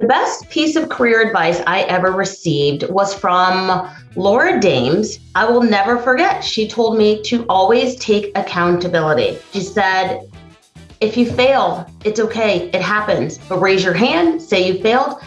The best piece of career advice I ever received was from Laura Dames. I will never forget. She told me to always take accountability. She said, if you fail, it's okay. It happens. But raise your hand, say you failed,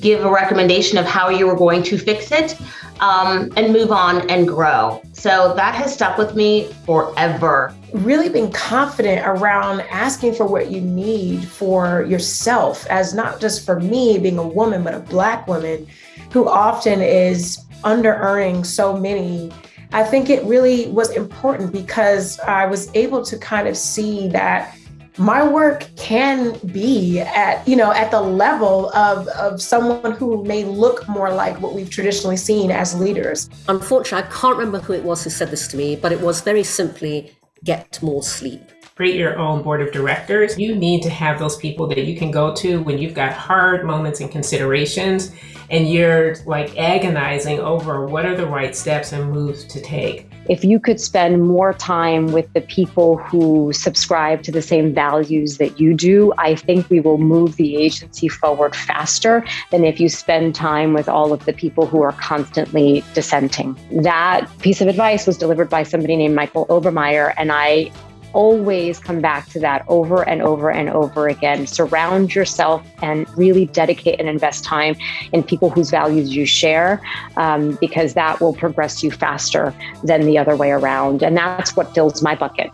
give a recommendation of how you were going to fix it, um, and move on and grow. So that has stuck with me forever. Really being confident around asking for what you need for yourself, as not just for me being a woman, but a Black woman who often is under earning so many. I think it really was important because I was able to kind of see that my work can be at you know at the level of of someone who may look more like what we've traditionally seen as leaders. Unfortunately i can't remember who it was who said this to me but it was very simply get more sleep create your own board of directors you need to have those people that you can go to when you've got hard moments and considerations and you're like agonizing over what are the right steps and moves to take if you could spend more time with the people who subscribe to the same values that you do, I think we will move the agency forward faster than if you spend time with all of the people who are constantly dissenting. That piece of advice was delivered by somebody named Michael Obermeyer, and I always come back to that over and over and over again. Surround yourself and really dedicate and invest time in people whose values you share, um, because that will progress you faster than the other way around. And that's what fills my bucket.